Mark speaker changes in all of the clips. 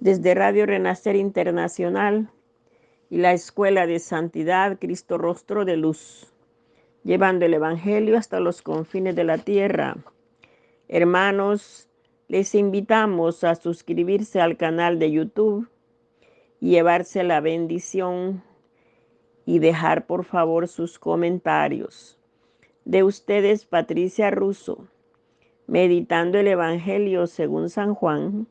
Speaker 1: desde Radio Renacer Internacional y la Escuela de Santidad Cristo Rostro de Luz, llevando el Evangelio hasta los confines de la tierra. Hermanos, les invitamos a suscribirse al canal de YouTube y llevarse la bendición y dejar por favor sus comentarios. De ustedes, Patricia Russo, meditando el Evangelio según San Juan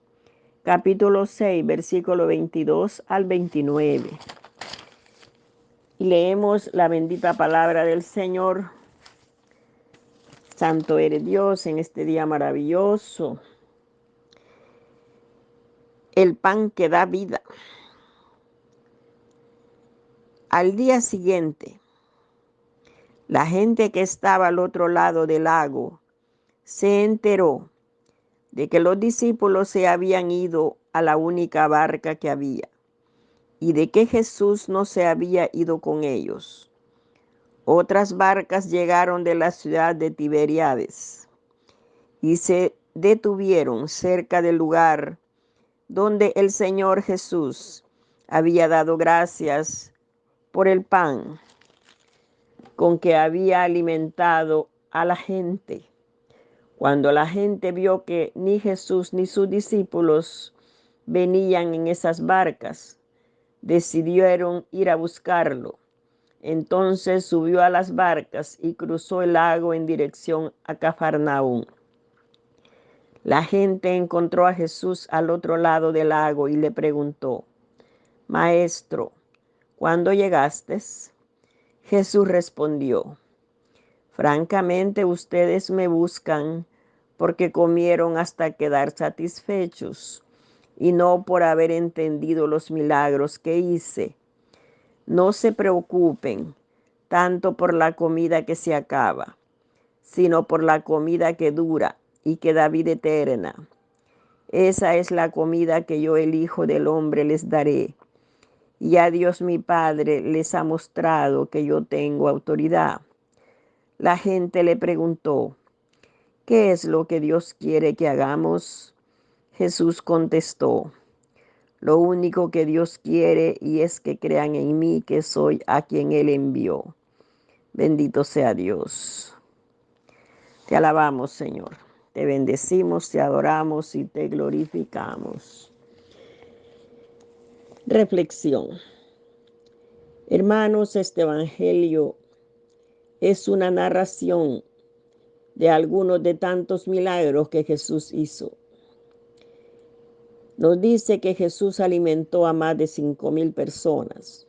Speaker 1: capítulo 6, versículo 22 al 29. Y leemos la bendita palabra del Señor. Santo eres Dios en este día maravilloso. El pan que da vida. Al día siguiente, la gente que estaba al otro lado del lago se enteró de que los discípulos se habían ido a la única barca que había y de que Jesús no se había ido con ellos. Otras barcas llegaron de la ciudad de Tiberiades y se detuvieron cerca del lugar donde el Señor Jesús había dado gracias por el pan con que había alimentado a la gente. Cuando la gente vio que ni Jesús ni sus discípulos venían en esas barcas, decidieron ir a buscarlo. Entonces subió a las barcas y cruzó el lago en dirección a Cafarnaúm. La gente encontró a Jesús al otro lado del lago y le preguntó, Maestro, ¿cuándo llegaste? Jesús respondió, Francamente ustedes me buscan porque comieron hasta quedar satisfechos y no por haber entendido los milagros que hice. No se preocupen tanto por la comida que se acaba, sino por la comida que dura y que da vida eterna. Esa es la comida que yo, el Hijo del Hombre, les daré. Y a Dios mi Padre les ha mostrado que yo tengo autoridad la gente le preguntó, ¿qué es lo que Dios quiere que hagamos? Jesús contestó, lo único que Dios quiere y es que crean en mí que soy a quien Él envió. Bendito sea Dios. Te alabamos, Señor. Te bendecimos, te adoramos y te glorificamos. Reflexión. Hermanos, este Evangelio es una narración de algunos de tantos milagros que Jesús hizo. Nos dice que Jesús alimentó a más de cinco mil personas,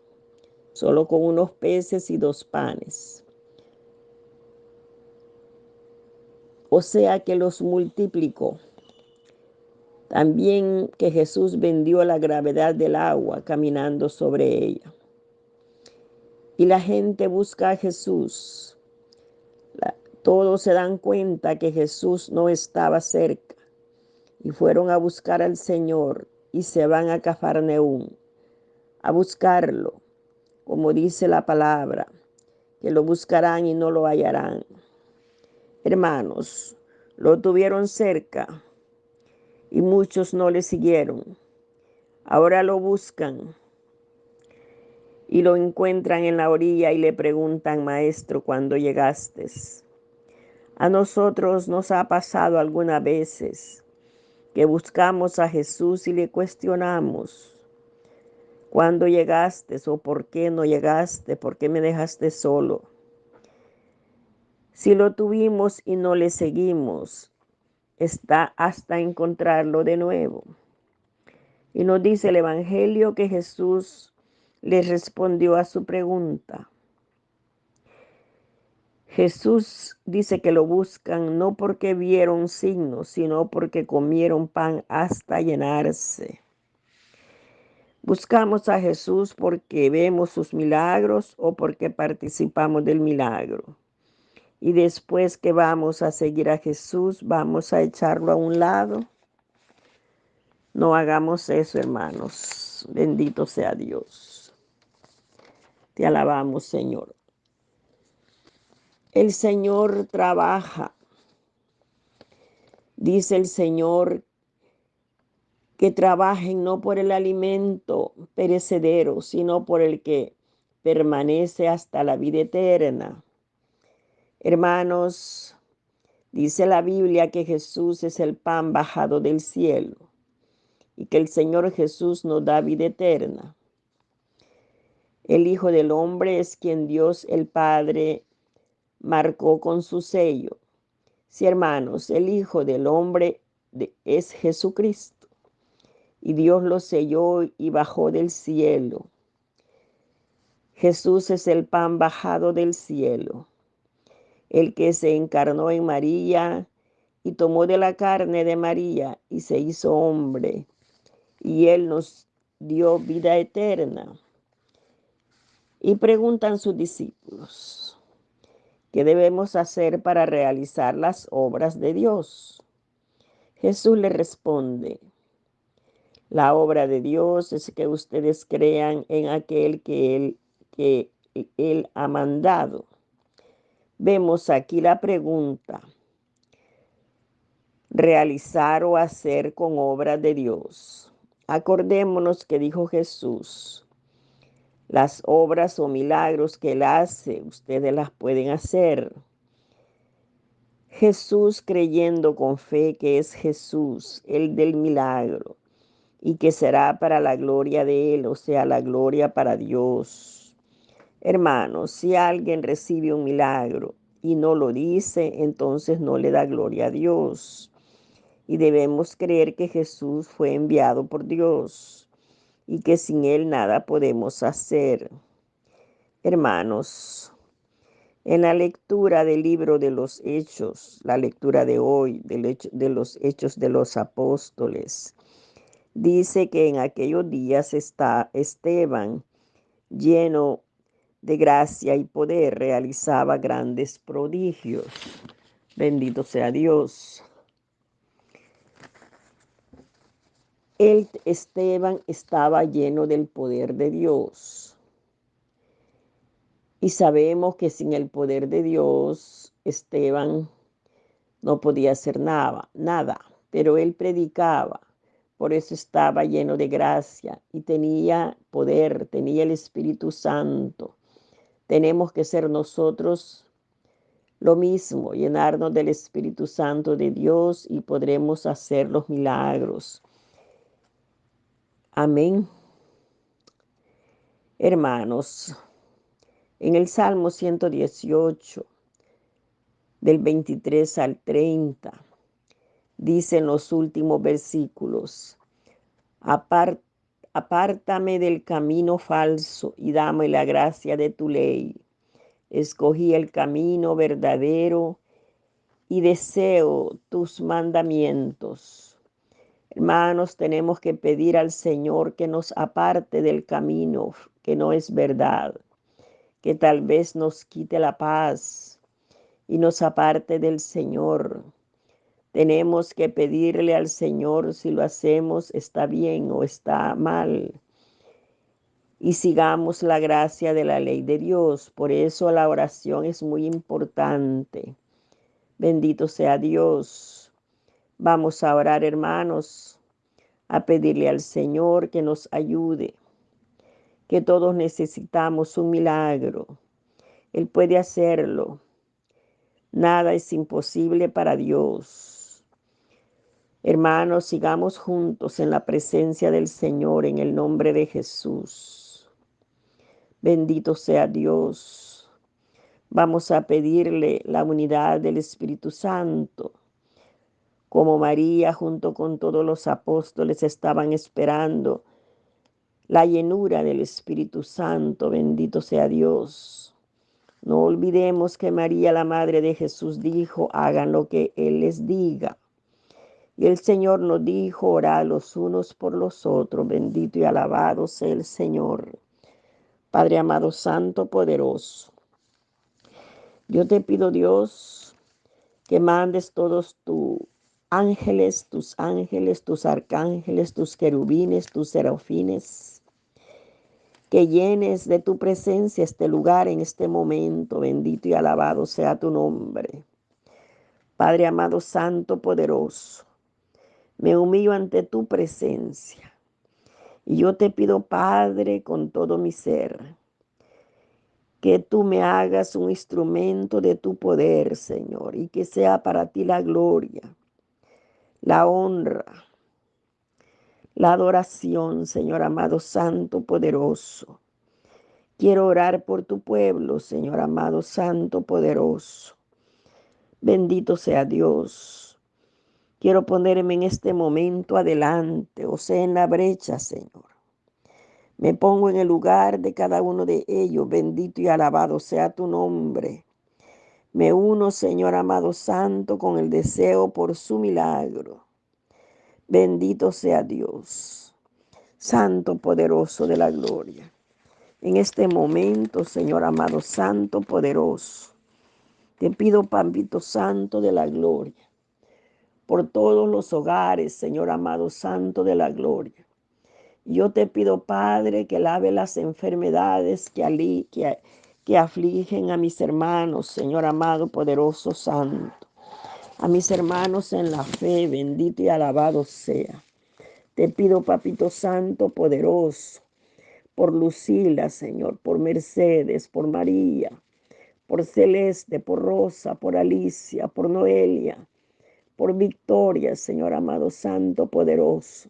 Speaker 1: solo con unos peces y dos panes. O sea que los multiplicó. También que Jesús vendió la gravedad del agua caminando sobre ella y la gente busca a Jesús. todos se dan cuenta que Jesús no estaba cerca y fueron a buscar al Señor y se van a Cafarneún a buscarlo, como dice la palabra, que lo buscarán y no lo hallarán. Hermanos, lo tuvieron cerca y muchos no le siguieron. Ahora lo buscan y lo encuentran en la orilla y le preguntan, Maestro, ¿cuándo llegaste? A nosotros nos ha pasado algunas veces que buscamos a Jesús y le cuestionamos, ¿cuándo llegaste o por qué no llegaste? ¿Por qué me dejaste solo? Si lo tuvimos y no le seguimos, está hasta encontrarlo de nuevo. Y nos dice el Evangelio que Jesús le respondió a su pregunta. Jesús dice que lo buscan no porque vieron signos, sino porque comieron pan hasta llenarse. Buscamos a Jesús porque vemos sus milagros o porque participamos del milagro. Y después que vamos a seguir a Jesús, vamos a echarlo a un lado. No hagamos eso, hermanos. Bendito sea Dios. Te alabamos, Señor. El Señor trabaja. Dice el Señor que trabajen no por el alimento perecedero, sino por el que permanece hasta la vida eterna. Hermanos, dice la Biblia que Jesús es el pan bajado del cielo y que el Señor Jesús nos da vida eterna. El Hijo del Hombre es quien Dios el Padre marcó con su sello. Sí, hermanos, el Hijo del Hombre es Jesucristo. Y Dios lo selló y bajó del cielo. Jesús es el pan bajado del cielo, el que se encarnó en María y tomó de la carne de María y se hizo hombre. Y Él nos dio vida eterna. Y preguntan sus discípulos, ¿qué debemos hacer para realizar las obras de Dios? Jesús le responde, la obra de Dios es que ustedes crean en aquel que Él, que él ha mandado. Vemos aquí la pregunta, realizar o hacer con obras de Dios. Acordémonos que dijo Jesús, las obras o milagros que Él hace, ustedes las pueden hacer. Jesús creyendo con fe que es Jesús, el del milagro, y que será para la gloria de Él, o sea, la gloria para Dios. Hermanos, si alguien recibe un milagro y no lo dice, entonces no le da gloria a Dios. Y debemos creer que Jesús fue enviado por Dios y que sin Él nada podemos hacer. Hermanos, en la lectura del libro de los Hechos, la lectura de hoy de los Hechos de los Apóstoles, dice que en aquellos días está Esteban lleno de gracia y poder, realizaba grandes prodigios. Bendito sea Dios. El Esteban estaba lleno del poder de Dios. Y sabemos que sin el poder de Dios, Esteban no podía hacer nada, nada, pero él predicaba. Por eso estaba lleno de gracia y tenía poder, tenía el Espíritu Santo. Tenemos que ser nosotros lo mismo, llenarnos del Espíritu Santo de Dios y podremos hacer los milagros. Amén. Hermanos, en el Salmo 118, del 23 al 30, dicen los últimos versículos, apártame del camino falso y dame la gracia de tu ley. Escogí el camino verdadero y deseo tus mandamientos. Hermanos, tenemos que pedir al Señor que nos aparte del camino que no es verdad, que tal vez nos quite la paz y nos aparte del Señor. Tenemos que pedirle al Señor si lo hacemos está bien o está mal. Y sigamos la gracia de la ley de Dios. Por eso la oración es muy importante. Bendito sea Dios. Vamos a orar, hermanos, a pedirle al Señor que nos ayude, que todos necesitamos un milagro. Él puede hacerlo. Nada es imposible para Dios. Hermanos, sigamos juntos en la presencia del Señor en el nombre de Jesús. Bendito sea Dios. Vamos a pedirle la unidad del Espíritu Santo como María junto con todos los apóstoles estaban esperando la llenura del Espíritu Santo, bendito sea Dios. No olvidemos que María, la Madre de Jesús, dijo, hagan lo que Él les diga. Y el Señor nos dijo, orad los unos por los otros, bendito y alabado sea el Señor. Padre amado, santo, poderoso. Yo te pido, Dios, que mandes todos tu ángeles, tus ángeles, tus arcángeles, tus querubines, tus serafines, que llenes de tu presencia este lugar en este momento. Bendito y alabado sea tu nombre. Padre amado, santo, poderoso. Me humillo ante tu presencia. Y yo te pido, Padre, con todo mi ser, que tú me hagas un instrumento de tu poder, Señor, y que sea para ti la gloria, la honra, la adoración, Señor amado, santo, poderoso. Quiero orar por tu pueblo, Señor amado, santo, poderoso. Bendito sea Dios. Quiero ponerme en este momento adelante, o sea, en la brecha, Señor. Me pongo en el lugar de cada uno de ellos. Bendito y alabado sea tu nombre. Me uno, Señor amado santo, con el deseo por su milagro. Bendito sea Dios, Santo poderoso de la gloria. En este momento, Señor amado Santo poderoso, te pido, Pampito Santo de la gloria, por todos los hogares, Señor amado Santo de la gloria. Yo te pido, Padre, que lave las enfermedades que, que, que afligen a mis hermanos, Señor amado, poderoso Santo. A mis hermanos en la fe, bendito y alabado sea. Te pido, Papito Santo, poderoso, por Lucila, Señor, por Mercedes, por María, por Celeste, por Rosa, por Alicia, por Noelia, por Victoria, Señor amado Santo, poderoso,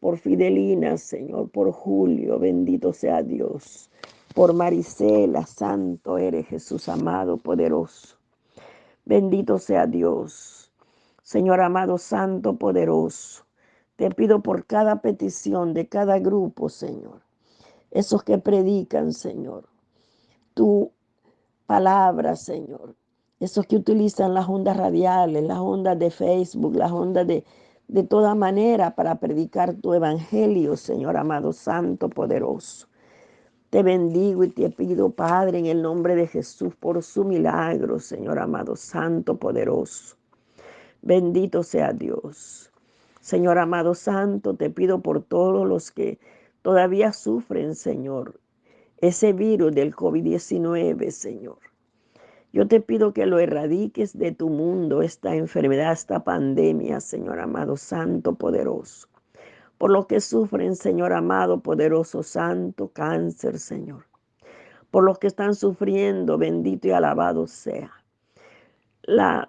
Speaker 1: por Fidelina, Señor, por Julio, bendito sea Dios, por Marisela, Santo eres Jesús amado, poderoso. Bendito sea Dios. Señor amado, Santo, poderoso. Te pido por cada petición de cada grupo, Señor. Esos que predican, Señor. Tu palabra, Señor. Esos que utilizan las ondas radiales, las ondas de Facebook, las ondas de, de toda manera para predicar tu evangelio, Señor amado, santo, poderoso. Te bendigo y te pido, Padre, en el nombre de Jesús, por su milagro, Señor amado, santo, poderoso. Bendito sea Dios. Señor amado santo, te pido por todos los que todavía sufren, Señor, ese virus del COVID-19, Señor. Yo te pido que lo erradiques de tu mundo, esta enfermedad, esta pandemia, Señor amado, santo, poderoso. Por lo que sufren, Señor amado, poderoso, santo, cáncer, Señor. Por los que están sufriendo, bendito y alabado sea. La,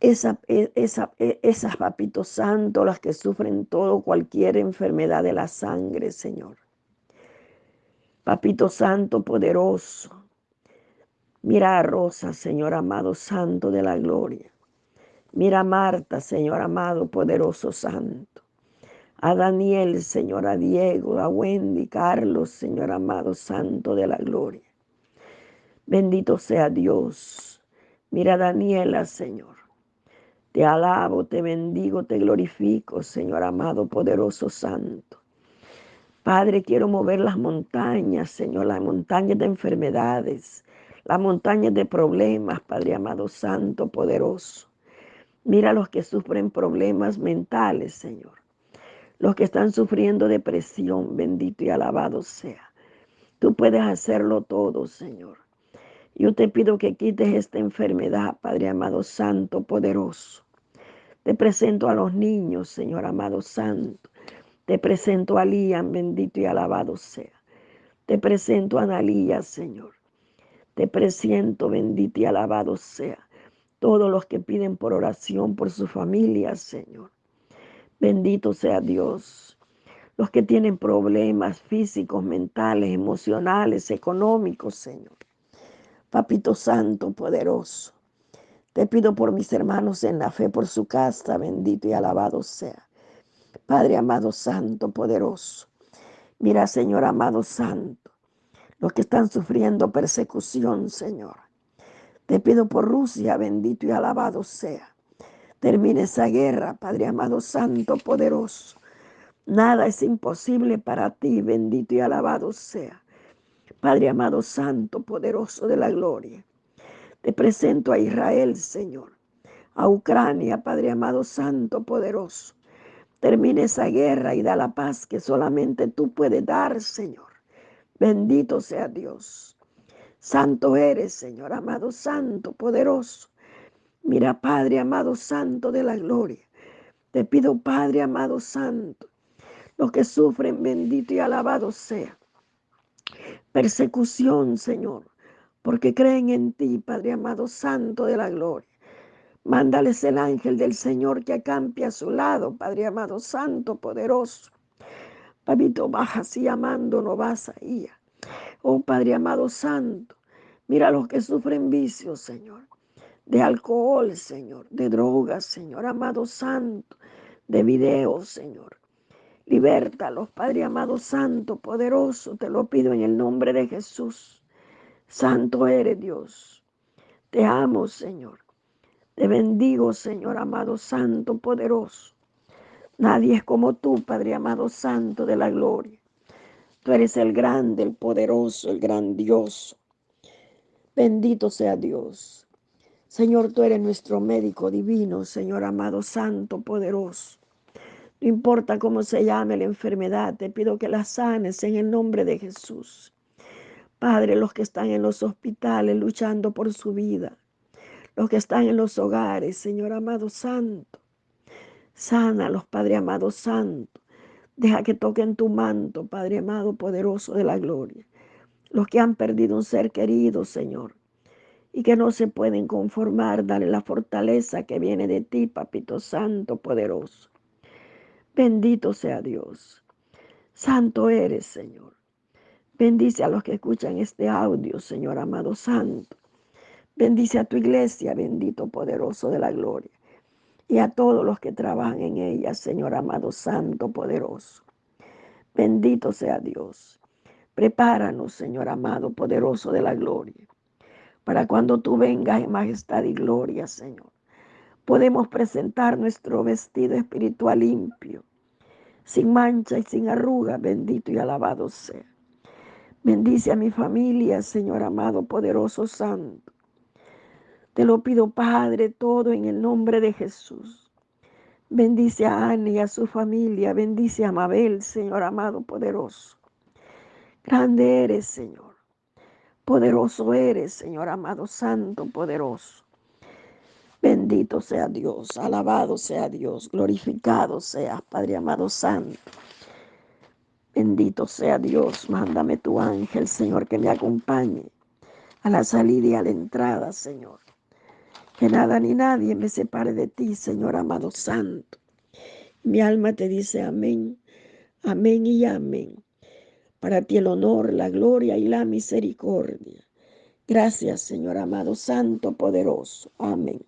Speaker 1: esa, e, esa, e, esas papitos santos, las que sufren todo, cualquier enfermedad de la sangre, Señor. Papito Santo poderoso, Mira a Rosa, Señor amado, Santo de la gloria. Mira a Marta, Señor amado, poderoso Santo. A Daniel, Señor, a Diego, a Wendy, Carlos, Señor amado, Santo de la gloria. Bendito sea Dios. Mira a Daniela, Señor. Te alabo, te bendigo, te glorifico, Señor amado, poderoso Santo. Padre, quiero mover las montañas, Señor, las montañas de enfermedades, las montañas de problemas, Padre amado, santo, poderoso. Mira a los que sufren problemas mentales, Señor. Los que están sufriendo depresión, bendito y alabado sea. Tú puedes hacerlo todo, Señor. Yo te pido que quites esta enfermedad, Padre amado, santo, poderoso. Te presento a los niños, Señor amado, santo. Te presento a Lian, bendito y alabado sea. Te presento a Analía, Señor. Te presiento, bendito y alabado sea. Todos los que piden por oración por su familia, Señor. Bendito sea Dios. Los que tienen problemas físicos, mentales, emocionales, económicos, Señor. Papito Santo, poderoso. Te pido por mis hermanos en la fe, por su casa, bendito y alabado sea. Padre amado, santo, poderoso. Mira, Señor amado, santo los que están sufriendo persecución, Señor. Te pido por Rusia, bendito y alabado sea. Termine esa guerra, Padre amado, santo, poderoso. Nada es imposible para ti, bendito y alabado sea. Padre amado, santo, poderoso de la gloria. Te presento a Israel, Señor. A Ucrania, Padre amado, santo, poderoso. Termine esa guerra y da la paz que solamente tú puedes dar, Señor. Bendito sea Dios. Santo eres, Señor amado, santo, poderoso. Mira, Padre amado Santo de la gloria. Te pido, Padre amado Santo, los que sufren, bendito y alabado sea. Persecución, Señor, porque creen en ti, Padre amado Santo de la gloria. Mándales el ángel del Señor que acampe a su lado, Padre amado Santo, poderoso. Papito, baja así amando, no vas ahí. Oh Padre amado Santo, mira a los que sufren vicios, Señor, de alcohol, Señor, de drogas, Señor amado Santo, de videos, Señor. Libértalos, Padre amado Santo, poderoso, te lo pido en el nombre de Jesús. Santo eres Dios. Te amo, Señor. Te bendigo, Señor amado Santo, poderoso. Nadie es como tú, Padre amado Santo de la gloria. Tú eres el grande, el poderoso, el grandioso. Bendito sea Dios. Señor, tú eres nuestro médico divino, Señor amado Santo, poderoso. No importa cómo se llame la enfermedad, te pido que la sanes en el nombre de Jesús. Padre, los que están en los hospitales luchando por su vida, los que están en los hogares, Señor amado santo. los Padre amado santo. Deja que toquen tu manto, Padre amado poderoso de la gloria. Los que han perdido un ser querido, Señor, y que no se pueden conformar, dale la fortaleza que viene de ti, Papito Santo, poderoso. Bendito sea Dios. Santo eres, Señor. Bendice a los que escuchan este audio, Señor amado Santo. Bendice a tu iglesia, bendito poderoso de la gloria, y a todos los que trabajan en ella, Señor amado, santo, poderoso. Bendito sea Dios. Prepáranos, Señor amado, poderoso de la gloria, para cuando tú vengas en majestad y gloria, Señor. Podemos presentar nuestro vestido espiritual limpio, sin mancha y sin arruga, bendito y alabado sea. Bendice a mi familia, Señor amado, poderoso, santo. Te lo pido, Padre, todo en el nombre de Jesús. Bendice a Ana y a su familia. Bendice a Mabel, Señor amado, poderoso. Grande eres, Señor. Poderoso eres, Señor amado, santo, poderoso. Bendito sea Dios, alabado sea Dios, glorificado sea, Padre amado, santo. Bendito sea Dios, mándame tu ángel, Señor, que me acompañe a la salida y a la entrada, Señor. Que nada ni nadie me separe de ti, Señor amado santo. Mi alma te dice amén, amén y amén. Para ti el honor, la gloria y la misericordia. Gracias, Señor amado santo, poderoso. Amén.